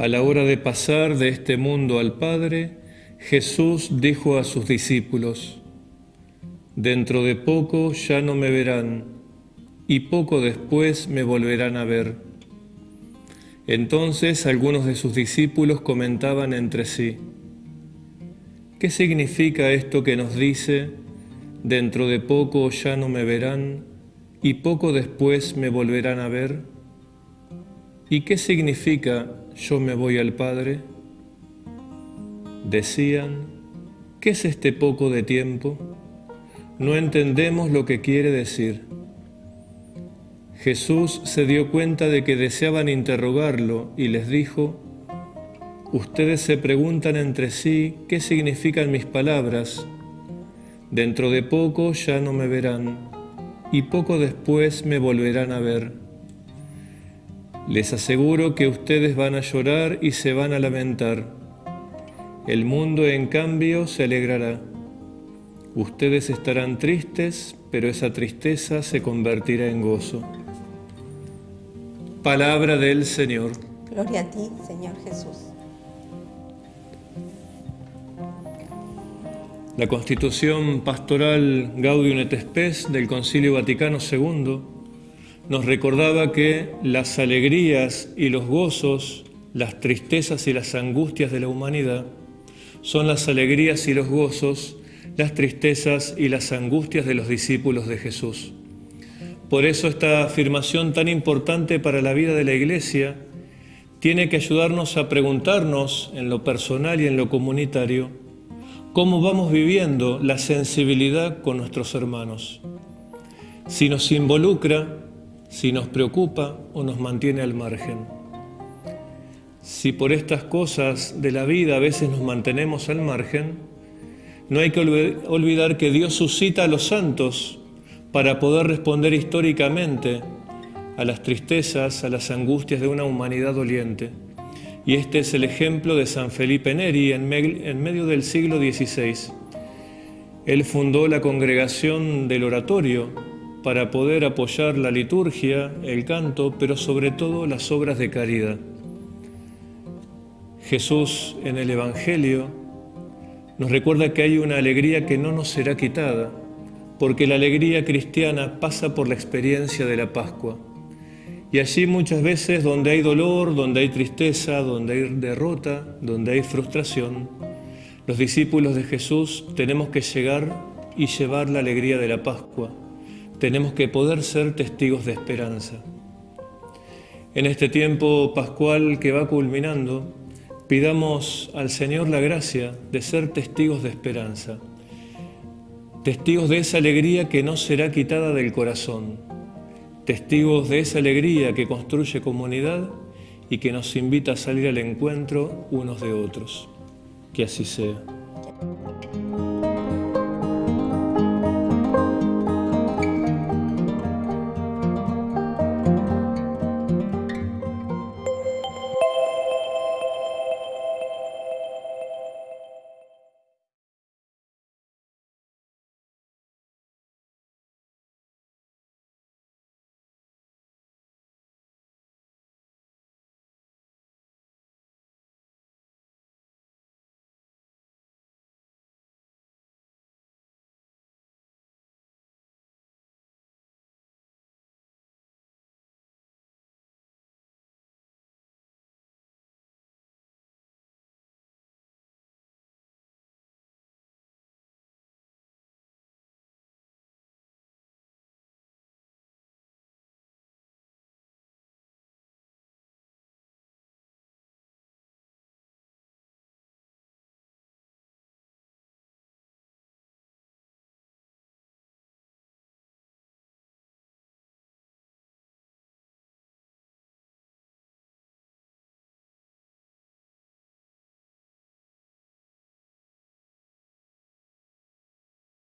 A la hora de pasar de este mundo al Padre, Jesús dijo a sus discípulos, Dentro de poco ya no me verán, y poco después me volverán a ver. Entonces algunos de sus discípulos comentaban entre sí, ¿qué significa esto que nos dice, dentro de poco ya no me verán, y poco después me volverán a ver? ¿Y qué significa yo me voy al Padre? Decían, ¿qué es este poco de tiempo? No entendemos lo que quiere decir. Jesús se dio cuenta de que deseaban interrogarlo y les dijo, Ustedes se preguntan entre sí qué significan mis palabras. Dentro de poco ya no me verán y poco después me volverán a ver. Les aseguro que ustedes van a llorar y se van a lamentar. El mundo, en cambio, se alegrará. Ustedes estarán tristes, pero esa tristeza se convertirá en gozo. Palabra del Señor. Gloria a ti, Señor Jesús. La Constitución Pastoral Gaudium et Spes del Concilio Vaticano II nos recordaba que las alegrías y los gozos, las tristezas y las angustias de la humanidad son las alegrías y los gozos, las tristezas y las angustias de los discípulos de Jesús. Por eso esta afirmación tan importante para la vida de la Iglesia tiene que ayudarnos a preguntarnos en lo personal y en lo comunitario cómo vamos viviendo la sensibilidad con nuestros hermanos. Si nos involucra si nos preocupa o nos mantiene al margen. Si por estas cosas de la vida a veces nos mantenemos al margen, no hay que olvidar que Dios suscita a los santos para poder responder históricamente a las tristezas, a las angustias de una humanidad doliente. Y este es el ejemplo de San Felipe Neri en, medio del siglo XVI. Él fundó la congregación del oratorio para poder apoyar la liturgia, el canto, pero sobre todo las obras de caridad. Jesús en el Evangelio nos recuerda que hay una alegría que no nos será quitada, porque la alegría cristiana pasa por la experiencia de la Pascua. Y allí muchas veces donde hay dolor, donde hay tristeza, donde hay derrota, donde hay frustración, los discípulos de Jesús tenemos que llegar y llevar la alegría de la Pascua tenemos que poder ser testigos de esperanza. En este tiempo pascual que va culminando, pidamos al Señor la gracia de ser testigos de esperanza, testigos de esa alegría que no será quitada del corazón, testigos de esa alegría que construye comunidad y que nos invita a salir al encuentro unos de otros. Que así sea.